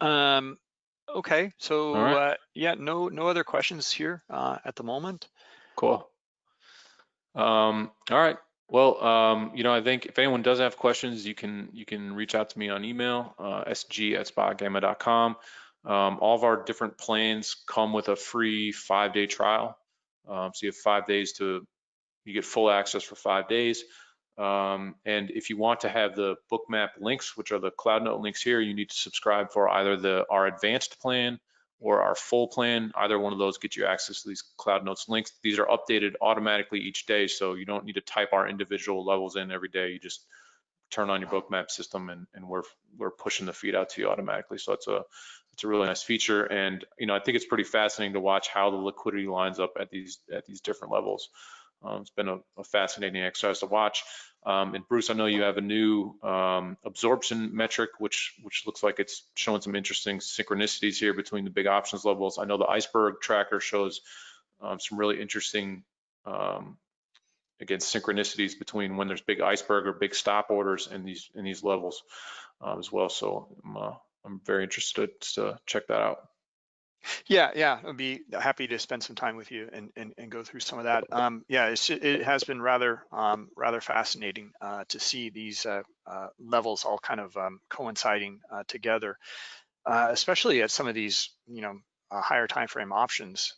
Um, okay, so right. uh, yeah, no no other questions here uh, at the moment. Cool. Um, all right. Well, um, you know, I think if anyone does have questions, you can you can reach out to me on email, uh, sg at spotgamma.com. Um, all of our different plans come with a free five-day trial. Um, so you have five days to, you get full access for five days. Um, and if you want to have the bookmap links, which are the CloudNote links here, you need to subscribe for either the our advanced plan or our full plan. Either one of those get you access to these CloudNotes links. These are updated automatically each day, so you don't need to type our individual levels in every day. You just turn on your bookmap system and, and we're we're pushing the feed out to you automatically. So it's a it's a really nice feature, and you know I think it's pretty fascinating to watch how the liquidity lines up at these at these different levels. Um, it's been a, a, fascinating exercise to watch. Um, and Bruce, I know you have a new um, absorption metric, which which looks like it's showing some interesting synchronicities here between the big options levels. I know the iceberg tracker shows um, some really interesting, um, again, synchronicities between when there's big iceberg or big stop orders in these in these levels uh, as well. So I'm, uh, I'm very interested to check that out. Yeah, yeah, I'd be happy to spend some time with you and and, and go through some of that. Um, yeah, it has been rather um, rather fascinating uh, to see these uh, uh, levels all kind of um, coinciding uh, together, uh, especially at some of these you know uh, higher time frame options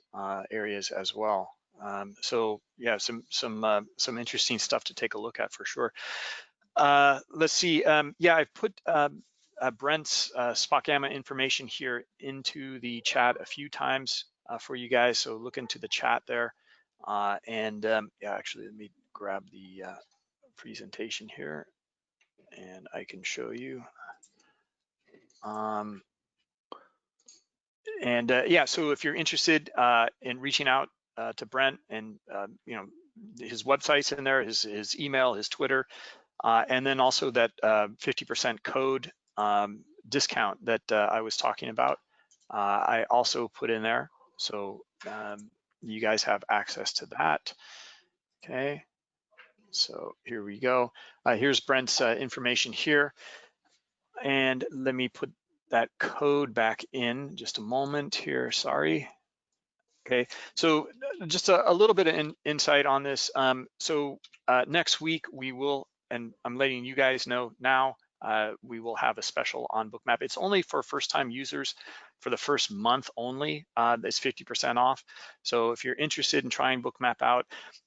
areas as well. Um, so yeah, some some some interesting stuff to take a look at for sure. let's see. Um, yeah, I've put um, uh, Brent's uh, spot gamma information here into the chat a few times uh, for you guys. So look into the chat there. Uh, and um, yeah, actually, let me grab the uh, presentation here and I can show you. Um, and uh, yeah, so if you're interested in reaching out to Brent and you know his website's in there, his his email, his Twitter, uh, and then also that 50% code um, discount that uh, I was talking about, uh, I also put in there. So um, you guys have access to that. Okay, so here we go. Uh, here's Brent's uh, information here. And let me put that code back in just a moment here, sorry. Okay, so uh, just a, a little bit of in, insight on this. Um, so uh, next week we will, and I'm letting you guys know now, uh, we will have a special on Bookmap. It's only for first-time users for the first month only. Uh, it's 50% off. So if you're interested in trying Bookmap out,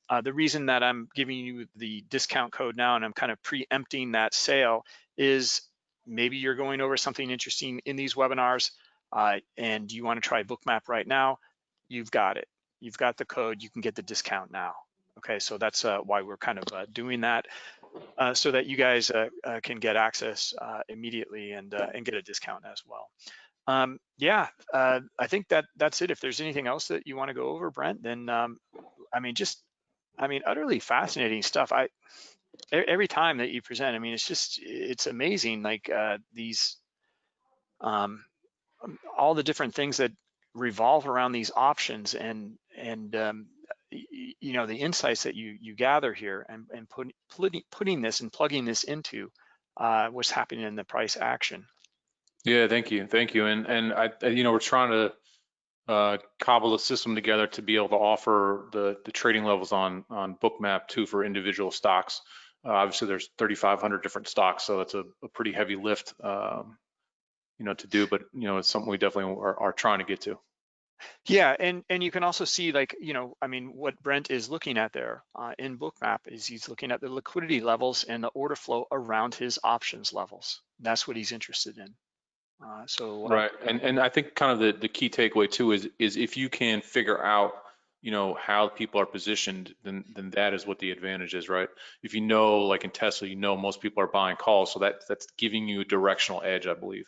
uh, the reason that I'm giving you the discount code now and I'm kind of preempting that sale is maybe you're going over something interesting in these webinars uh, and you want to try Bookmap right now, you've got it. You've got the code, you can get the discount now. Okay, so that's uh, why we're kind of uh, doing that uh, so that you guys uh, uh, can get access uh, immediately and and get a discount as well. Um, yeah, I think that that's it. If there's anything else that you want to go over, Brent, then um, I mean, just I mean, utterly fascinating stuff. I every time that you present, I mean, it's just it's amazing. Like these, um, all the different things that revolve around these options and and um, you know the insights that you you gather here and and put, putting putting this and plugging this into uh, what's happening in the price action. Yeah, thank you, thank you. And and I you know we're trying to uh, cobble a system together to be able to offer the the trading levels on on Bookmap too for individual stocks. Uh, obviously, there's 3,500 different stocks, so that's a, a pretty heavy lift, um, you know, to do. But you know, it's something we definitely are, are trying to get to. Yeah, and and you can also see like, you know, I mean, what Brent is looking at there uh, in Bookmap is he's looking at the liquidity levels and the order flow around his options levels. That's what he's interested in. Uh, so uh, Right, and and I think kind of the the key takeaway too is is if you can figure out you know how people are positioned, then then that is what the advantage is, right? If you know, like in Tesla, you know most people are buying calls, so that that's giving you a directional edge, I believe.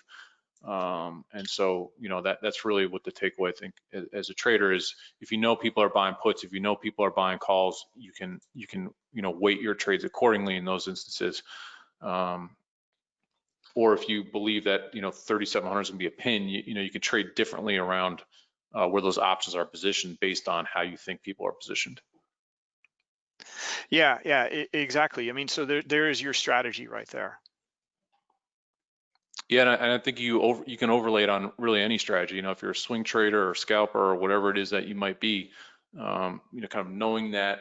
Um, and so you know that that's really what the takeaway I think as, a trader is if you know people are buying puts, if you know people are buying calls, you can you can you know weight your trades accordingly in those instances. Um, or if you believe that you know 3700 is going to be a pin, you, you know you can trade differently around uh, where those options are positioned based on how you think people are positioned. yeah, yeah, exactly. I mean, so there there is your strategy right there. Yeah, and I, think you over, you can overlay it on really any strategy. You know, if you're a swing trader or scalper or whatever it is that you might be, um, you know, kind of knowing that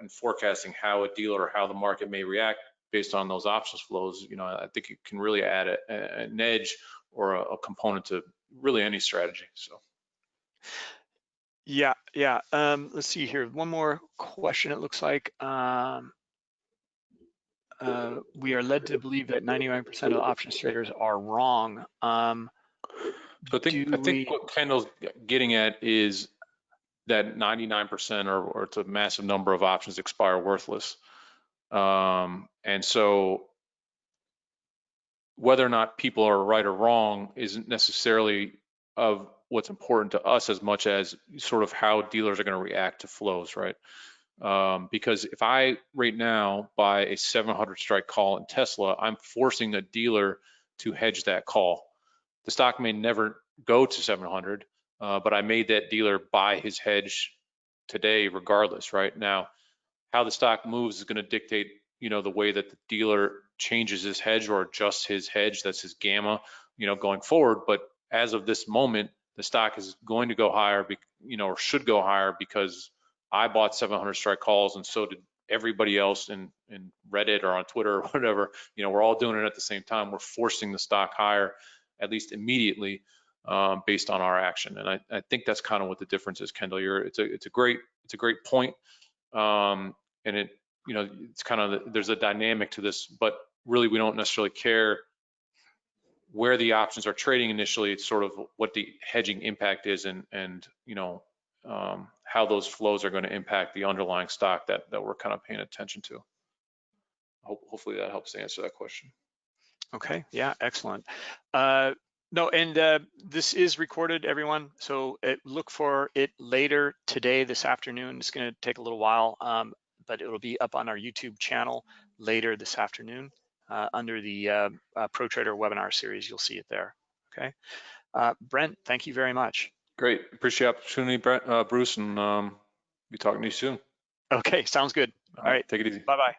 and forecasting how a dealer or how the market may react based on those options flows. You know, I think it can really add a, a- an edge or a, a component to really any strategy. So. Yeah, yeah. Um, let's see here. One more question. It looks like um, uh, we are led to believe that 99% of options traders are wrong. Um, So I think, I think we- what Kendall's getting at is that 99% or, or it's a massive number of options expire worthless. Um, and so whether or not people are right or wrong isn't necessarily of what's important to us as much as sort of how dealers are going to react to flows, right? Um, because if I right now buy a 700 strike call in Tesla, I'm forcing a dealer to hedge that call. The stock may never go to 700, uh, but I made that dealer buy his hedge today regardless, right? Now, how the stock moves is going to dictate, you know, the way that the dealer changes his hedge or adjusts his hedge. That's his gamma, you know, going forward. But as of this moment, the stock is going to go higher, you know, or should go higher because I bought 700 strike calls and so did everybody else in, in Reddit or on Twitter or whatever. You know, we're all doing it at the same time. We're forcing the stock higher, at least immediately, um, based on our action. And I, I think that's kind of what the difference is, Kendall. You're, it's a, it's a great, it's a great point. Um, and it, you know, it's kind of, there's a dynamic to this, but really we don't necessarily care where the options are trading initially. It's sort of what the hedging impact is and, and, you know, um, how those flows are going to impact the underlying stock that, that we're kind of paying attention to. Hope, hopefully that helps answer that question. Okay, yeah, excellent. Uh, no, and uh, this is recorded, everyone. So it, look for it later today, this afternoon. It's going to take a little while, um, but it'll be up on our YouTube channel later this afternoon uh, under the uh, uh, Pro Trader webinar series. You'll see it there. Okay, uh, Brent, thank you very much. Great. Appreciate the opportunity, Brett, uh, Bruce, and um, be talking to you soon. Okay, sounds good. All right, Take it easy. bye bye.